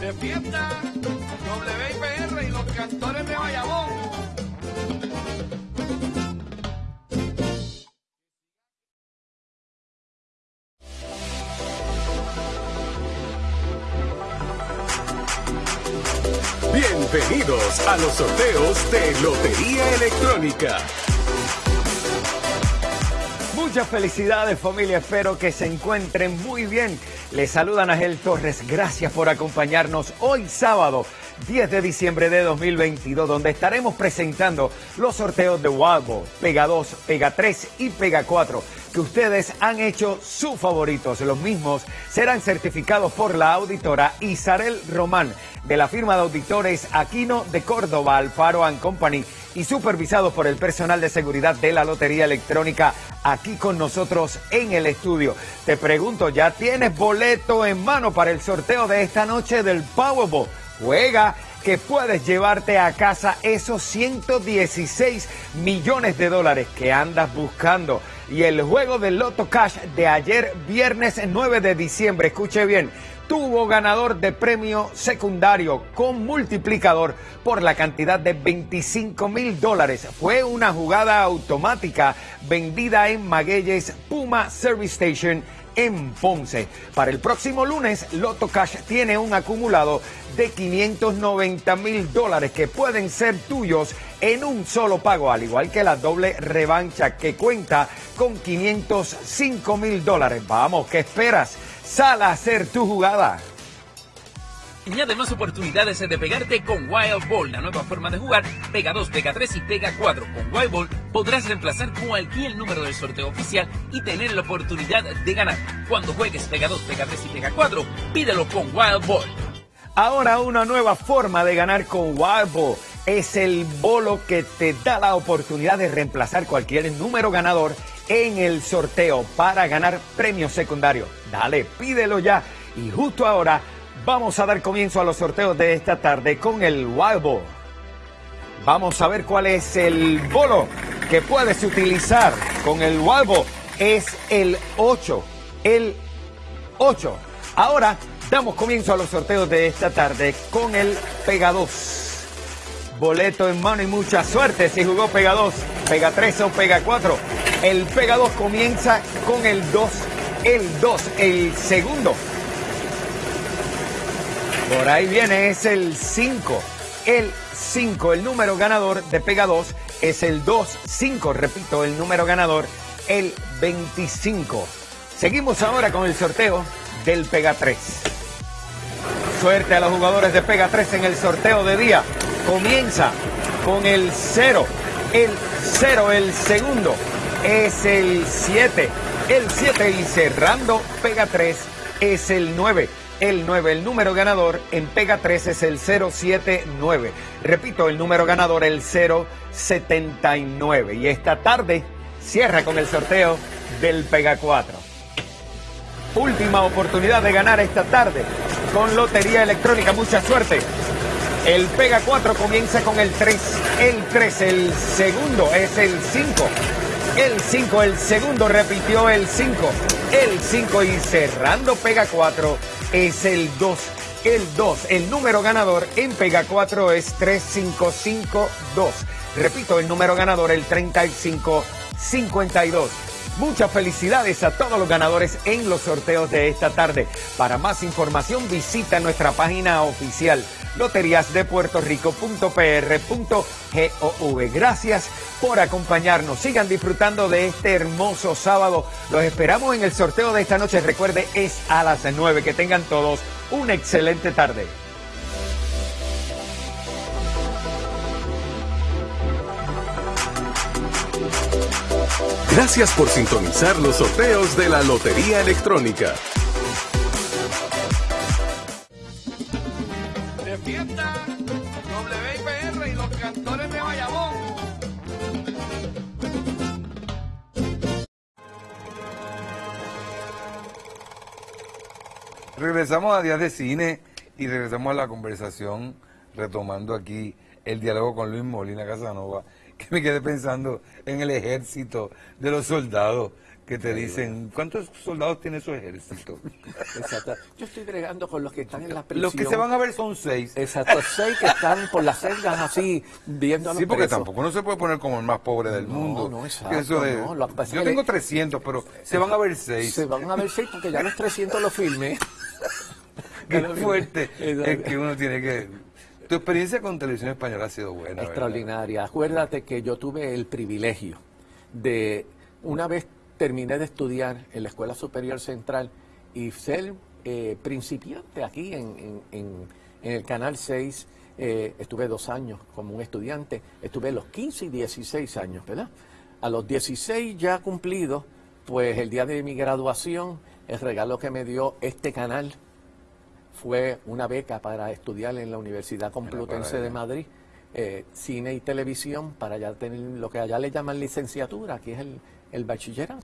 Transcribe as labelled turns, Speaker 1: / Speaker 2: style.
Speaker 1: de fiesta, WIPR y los cantores de Bayamón.
Speaker 2: Bienvenidos a los sorteos de Lotería Electrónica.
Speaker 3: Muchas felicidades familia, espero que se encuentren muy bien. Les saluda Ángel Torres, gracias por acompañarnos hoy sábado 10 de diciembre de 2022, donde estaremos presentando los sorteos de Wildball, Pega 2, Pega 3 y Pega 4, que ustedes han hecho sus favoritos. Los mismos serán certificados por la auditora Isarel Román de la firma de auditores Aquino de Córdoba, Alfaro Company y supervisados por el personal de seguridad de la Lotería Electrónica aquí con nosotros en el estudio. Te pregunto, ¿ya tienes boleto en mano para el sorteo de esta noche del Powerball? Juega que puedes llevarte a casa esos 116 millones de dólares que andas buscando. Y el juego del Loto Cash de ayer, viernes 9 de diciembre, escuche bien, tuvo ganador de premio secundario con multiplicador por la cantidad de 25 mil dólares. Fue una jugada automática vendida en Magueyes Puma Service Station en Ponce. Para el próximo lunes, Loto Cash tiene un acumulado de 590 mil dólares que pueden ser tuyos en un solo pago, al igual que la doble revancha que cuenta con 505 mil dólares. Vamos, ¿qué esperas? Sal a hacer tu jugada.
Speaker 4: Añade más oportunidades de pegarte con Wild Ball, la nueva forma de jugar. Pega 2, Pega 3 y Pega 4. Con Wild Ball podrás reemplazar cualquier número del sorteo oficial y tener la oportunidad de ganar. Cuando juegues Pega 2, Pega 3 y Pega 4, pídelo con Wild Ball.
Speaker 3: Ahora una nueva forma de ganar con Wild Ball es el bolo que te da la oportunidad de reemplazar cualquier número ganador en el sorteo para ganar premios secundarios. Dale, pídelo ya. Y justo ahora vamos a dar comienzo a los sorteos de esta tarde con el Wild Ball. Vamos a ver cuál es el bolo que puedes utilizar con el Wild Ball. Es el 8. El 8. Ahora damos comienzo a los sorteos de esta tarde con el Pega 2 boleto en mano y mucha suerte si jugó Pega 2, Pega 3 o Pega 4. El Pega 2 comienza con el 2, el 2, el segundo. Por ahí viene, es el 5, el 5, el número ganador de Pega 2 es el 2, 5, repito, el número ganador, el 25. Seguimos ahora con el sorteo del Pega 3. Suerte a los jugadores de Pega 3 en el sorteo de día comienza con el 0. El 0, el segundo es el 7. El 7 y cerrando pega 3 es el 9. El 9, el número ganador en pega 3 es el 079. Repito, el número ganador el 079. Y esta tarde cierra con el sorteo del pega 4. Última oportunidad de ganar esta tarde con Lotería Electrónica. Mucha suerte. El Pega 4 comienza con el 3. El 3, el segundo es el 5. El 5, el segundo repitió el 5. El 5 y cerrando Pega 4 es el 2. El 2, el número ganador en Pega 4 es 3552. Repito, el número ganador el 3552. Muchas felicidades a todos los ganadores en los sorteos de esta tarde. Para más información visita nuestra página oficial loteriasdepuertorico.pr.gov. Gracias por acompañarnos. Sigan disfrutando de este hermoso sábado. Los esperamos en el sorteo de esta noche. Recuerde, es a las 9. Que tengan todos una excelente tarde.
Speaker 2: Gracias por sintonizar los sorteos de la Lotería Electrónica.
Speaker 1: De fiesta, WIPR y los cantores de Bayamón.
Speaker 5: Regresamos a Días de Cine y regresamos a la conversación retomando aquí el diálogo con Luis Molina Casanova que me quedé pensando en el ejército de los soldados que te dicen, ¿cuántos soldados tiene su ejército?
Speaker 6: Exacto. Yo estoy bregando con los que están en la prisión.
Speaker 5: Los que se van a ver son seis.
Speaker 6: Exacto, seis que están por las celdas así, viendo a los
Speaker 5: Sí, porque
Speaker 6: presos.
Speaker 5: tampoco no se puede poner como el más pobre del
Speaker 6: No,
Speaker 5: mundo.
Speaker 6: no, exacto,
Speaker 5: eso de-
Speaker 6: no,
Speaker 5: yo tengo
Speaker 6: le-
Speaker 5: 300, pero se van a ver seis.
Speaker 6: Se van a ver seis porque ya los 300 los filmé.
Speaker 5: Qué fuerte es que uno tiene que... Tu experiencia con televisión española ha sido buena.
Speaker 6: Extraordinaria. Acuérdate que yo tuve el privilegio de, una vez terminé de estudiar en la Escuela Superior Central y ser eh, principiante aquí en el Canal 6. eh, estuve dos años como un estudiante, estuve los 15 y 16 años, ¿verdad? A los 16 ya cumplidos, pues el día de mi graduación, el regalo que me dio este canal fue una beca para estudiar en la Universidad Complutense de. Madrid, eh, cine y televisión, para ya tener lo que allá le llaman licenciatura, que es el, el bachillerato.